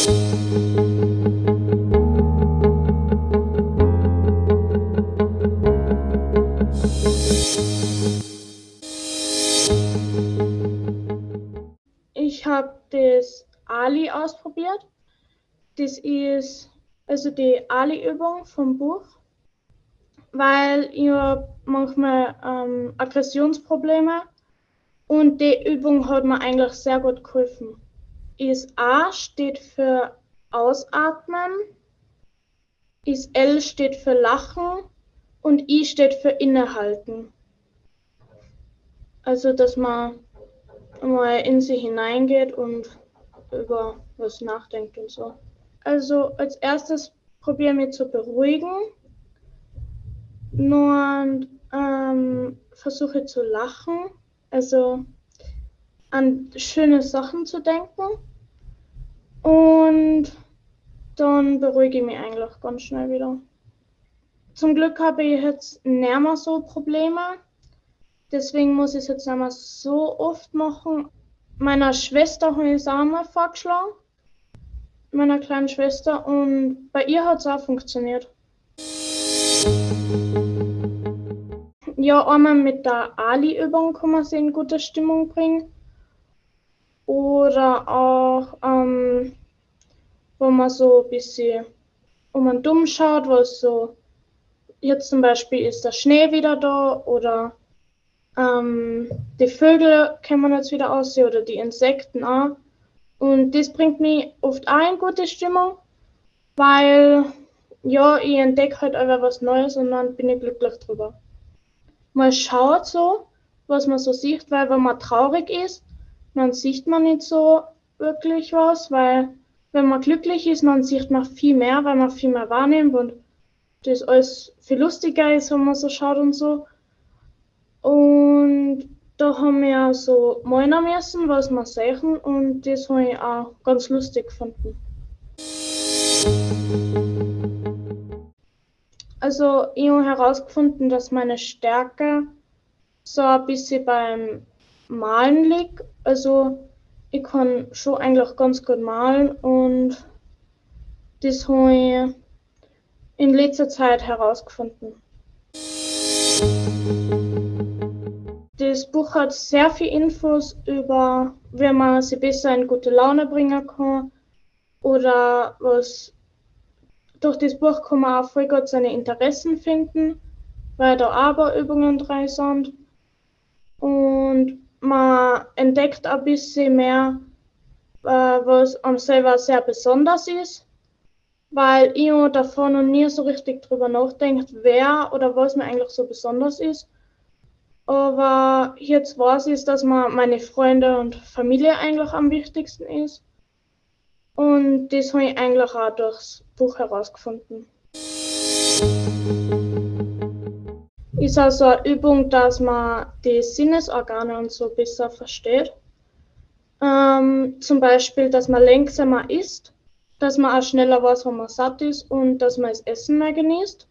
Ich habe das Ali ausprobiert. Das ist also die Ali-Übung vom Buch, weil ich habe manchmal ähm, Aggressionsprobleme und die Übung hat mir eigentlich sehr gut geholfen. Ist A steht für Ausatmen, ist L steht für Lachen und I steht für Innehalten. Also, dass man mal in sich hineingeht und über was nachdenkt und so. Also als erstes probieren wir zu beruhigen. Nur ähm, versuche zu lachen, also an schöne Sachen zu denken. Und dann beruhige ich mich eigentlich ganz schnell wieder. Zum Glück habe ich jetzt nicht mehr so Probleme. Deswegen muss ich es jetzt nicht mehr so oft machen. Meiner Schwester habe ich es auch mal vorgeschlagen. Meiner kleinen Schwester. Und bei ihr hat es auch funktioniert. Ja, einmal mit der Ali-Übung kann man sie in gute Stimmung bringen. Oder auch, ähm, wo man so ein bisschen um einen dumm schaut, was so, jetzt zum Beispiel ist der Schnee wieder da oder ähm, die Vögel kann man jetzt wieder aussehen oder die Insekten auch. Und das bringt mich oft auch in gute Stimmung, weil ja, ich entdecke halt einfach was Neues und dann bin ich glücklich drüber. Man schaut so, was man so sieht, weil wenn man traurig ist, dann sieht man nicht so wirklich was, weil wenn man glücklich ist, dann sieht man viel mehr, weil man viel mehr wahrnimmt und das alles viel lustiger ist, wenn man so schaut und so. Und da haben wir so meinen müssen, was wir sehen und das habe ich auch ganz lustig gefunden. Also ich habe herausgefunden, dass meine Stärke so ein bisschen beim Malen liegt. Also ich kann schon eigentlich ganz gut malen und das habe ich in letzter Zeit herausgefunden. Das Buch hat sehr viel Infos über, wie man sie besser in gute Laune bringen kann oder was. Durch das Buch kann man auch voll gut seine Interessen finden, weil da aber Übungen drin sind. Und man entdeckt ein bisschen mehr, äh, was am selber sehr besonders ist, weil ich davon noch nie so richtig drüber nachdenkt, wer oder was mir eigentlich so besonders ist. Aber jetzt weiß ich, dass man meine Freunde und Familie eigentlich am wichtigsten ist. Und das habe ich eigentlich auch durchs Buch herausgefunden. Ist also eine Übung, dass man die Sinnesorgane und so besser versteht. Ähm, zum Beispiel, dass man langsamer isst, dass man auch schneller weiß, wenn man satt ist und dass man das Essen mehr genießt.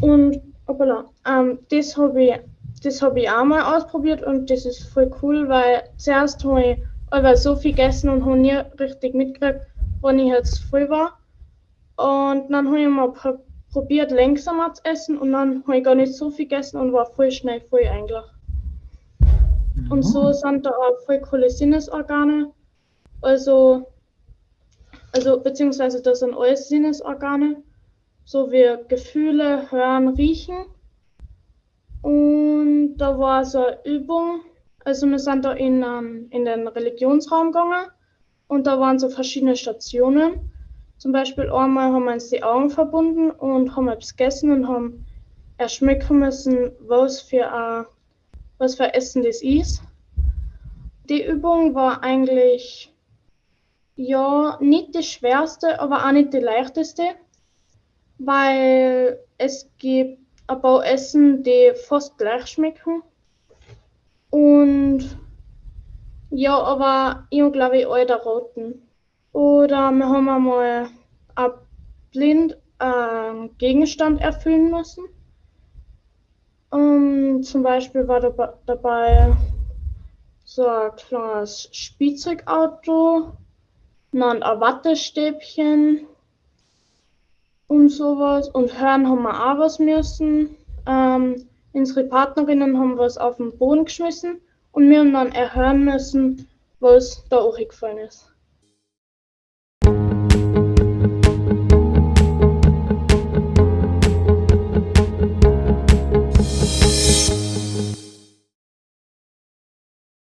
Und hoppala, ähm, das habe ich das habe ich auch mal ausprobiert und das ist voll cool, weil zuerst habe ich aber so viel gegessen und habe nie richtig mitgekriegt, wann ich jetzt voll war. Und dann habe ich mal probiert, langsamer zu essen und dann habe ich gar nicht so viel gegessen und war voll schnell voll eigentlich. Mhm. Und so sind da auch voll coole Sinnesorgane. Also, also beziehungsweise das sind alles Sinnesorgane, so wie Gefühle, Hören, Riechen. Und da war so eine Übung. Also wir sind da in, um, in den Religionsraum gegangen und da waren so verschiedene Stationen. Zum Beispiel einmal haben wir uns die Augen verbunden und haben etwas gegessen und haben erschmecken müssen, was für, ein, was für Essen das ist. Die Übung war eigentlich ja nicht die schwerste, aber auch nicht die leichteste, weil es gibt ein paar Essen, die fast gleich schmecken. Und ja, aber ich glaube ich alle roten. Oder wir haben einmal ein blind einen Gegenstand erfüllen müssen. Um, zum Beispiel war dabei so ein kleines Spielzeugauto dann ein Wattestäbchen und sowas. Und hören haben wir auch was müssen. Ähm, unsere Partnerinnen haben was auf den Boden geschmissen und wir haben dann erhören müssen, was da auch gefallen ist.